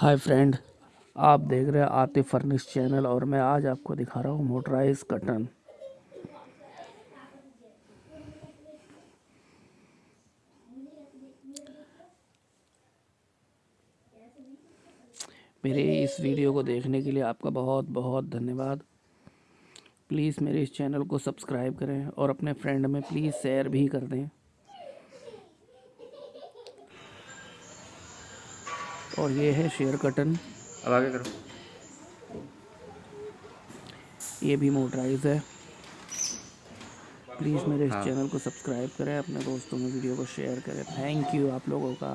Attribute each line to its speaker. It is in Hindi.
Speaker 1: हाय फ्रेंड, आप देख रहे हैं आतिफ फर्निश चैनल और मैं आज आपको दिखा रहा हूँ मोटराइज कटन मेरे इस वीडियो को देखने के लिए आपका बहुत बहुत धन्यवाद। प्लीज़ मेरे इस चैनल को सब्सक्राइब करें और अपने फ्रेंड में प्लीज़ शेयर भी कर दें। और ये है शेयर कटन।
Speaker 2: अब आगे करो।
Speaker 1: ये भी मोटराइज है। प्लीज़ मेरे इस
Speaker 2: हाँ।
Speaker 1: चैनल को सब्सक्राइब करें अपने दोस्तों में वीडियो को शेयर करें। थैंक यू आप लोगों का।